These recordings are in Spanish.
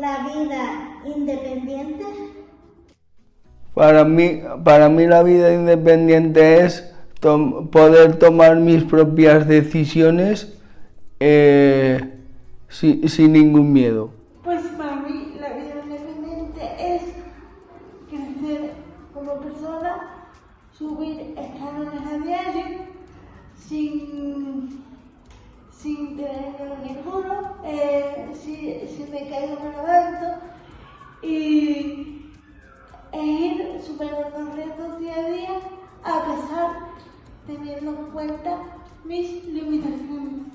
la vida independiente? Para mí, para mí la vida independiente es poder tomar mis propias decisiones eh, sin ningún miedo. Pues para mí la vida independiente es crecer como persona, subir escalones a diario, sin, tener ninguno, eh, si, si, me caigo me levanto y e ir superando retos día a día a pesar teniendo en cuenta mis limitaciones.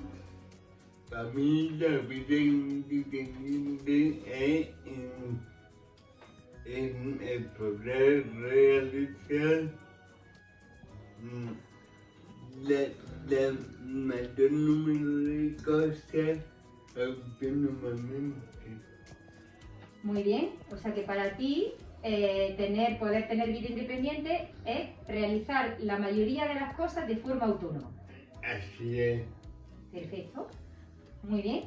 Para mí la vida independiente es en, el poder realizar mm, la, la mayor número de cosas autónomamente. Muy bien, o sea que para ti eh, tener, poder tener vida independiente es realizar la mayoría de las cosas de forma autónoma. Así es. Perfecto. Muy bien.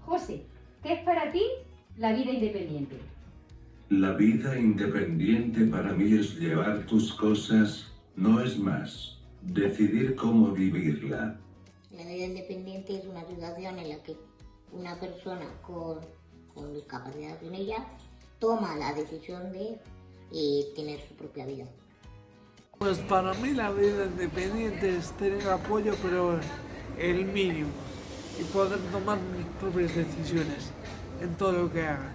José, ¿qué es para ti la vida independiente? La vida independiente para mí es llevar tus cosas, no es más. Decidir cómo vivirla. La vida independiente es una situación en la que una persona con, con discapacidad en ella toma la decisión de eh, tener su propia vida. Pues para mí la vida independiente es tener apoyo, pero el mínimo y poder tomar mis propias decisiones en todo lo que haga.